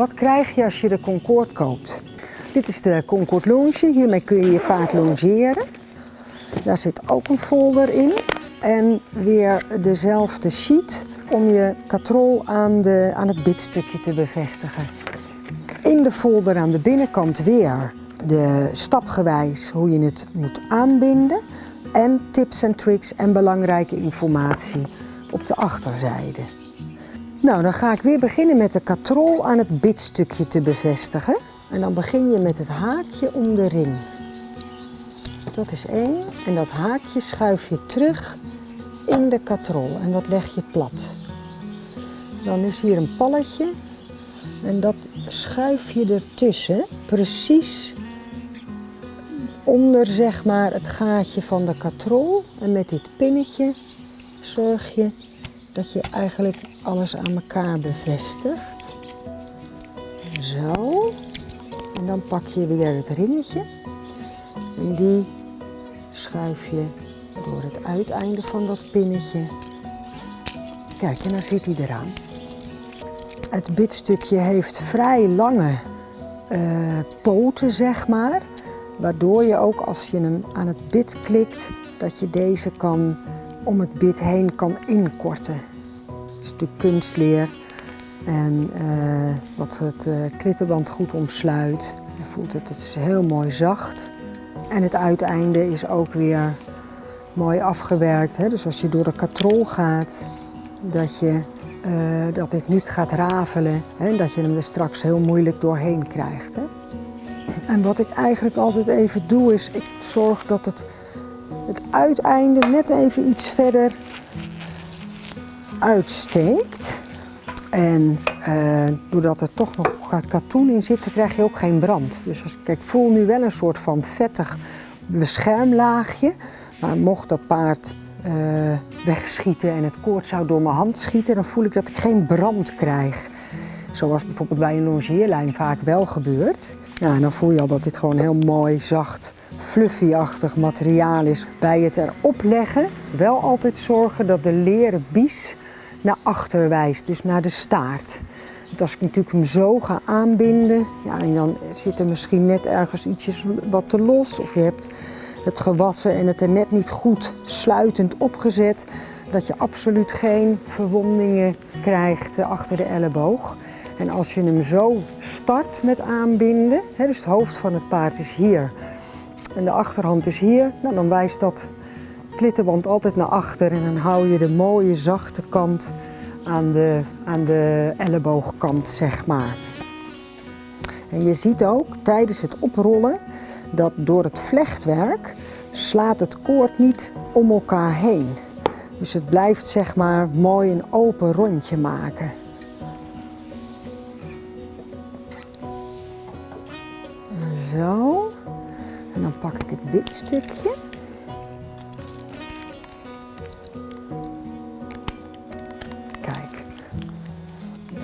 Wat krijg je als je de Concorde koopt? Dit is de Concorde Longe. Hiermee kun je je paard longeren. Daar zit ook een folder in. En weer dezelfde sheet om je katrol aan, de, aan het bitstukje te bevestigen. In de folder aan de binnenkant weer de stapgewijs hoe je het moet aanbinden. En tips en tricks en belangrijke informatie op de achterzijde. Nou, dan ga ik weer beginnen met de katrol aan het bitstukje te bevestigen. En dan begin je met het haakje om de ring. Dat is één. En dat haakje schuif je terug in de katrol en dat leg je plat. Dan is hier een palletje en dat schuif je ertussen, precies onder zeg maar het gaatje van de katrol. En met dit pinnetje zorg je dat je eigenlijk alles aan elkaar bevestigt. Zo. En dan pak je weer het ringetje en die schuif je door het uiteinde van dat pinnetje. Kijk, en dan zit hij eraan. Het bitstukje heeft vrij lange uh, poten, zeg maar. Waardoor je ook als je hem aan het bit klikt, dat je deze kan om het bit heen kan inkorten. Het is natuurlijk kunstleer en uh, wat het uh, klittenband goed omsluit. Je voelt het, het is heel mooi zacht. En het uiteinde is ook weer mooi afgewerkt. Hè? Dus als je door de katrol gaat, dat, je, uh, dat dit niet gaat rafelen. Hè? Dat je hem er straks heel moeilijk doorheen krijgt. Hè? En wat ik eigenlijk altijd even doe is, ik zorg dat het, het uiteinde net even iets verder uitsteekt. En uh, doordat er toch nog katoen in zit, dan krijg je ook geen brand. Dus als, kijk, ik voel nu wel een soort van vettig beschermlaagje. Maar mocht dat paard uh, wegschieten en het koord zou door mijn hand schieten, dan voel ik dat ik geen brand krijg. Zoals bijvoorbeeld bij een longeerlijn vaak wel gebeurt. Ja, en dan voel je al dat dit gewoon heel mooi, zacht, fluffy-achtig materiaal is. Bij het erop leggen wel altijd zorgen dat de leren bies naar achter wijst, dus naar de staart. Want als ik natuurlijk hem zo ga aanbinden, ja, en dan zit er misschien net ergens ietsjes wat te los. Of je hebt het gewassen en het er net niet goed sluitend opgezet. Dat je absoluut geen verwondingen krijgt achter de elleboog. En als je hem zo start met aanbinden, hè, dus het hoofd van het paard is hier en de achterhand is hier, nou, dan wijst dat klittenband altijd naar achter en dan hou je de mooie zachte kant aan de, aan de elleboogkant, zeg maar. En je ziet ook tijdens het oprollen dat door het vlechtwerk slaat het koord niet om elkaar heen. Dus het blijft zeg maar mooi een open rondje maken. Zo. Pak ik het bitstukje. Kijk.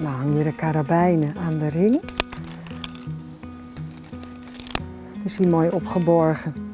Dan hang je de karabijnen aan de ring. Is hij mooi opgeborgen.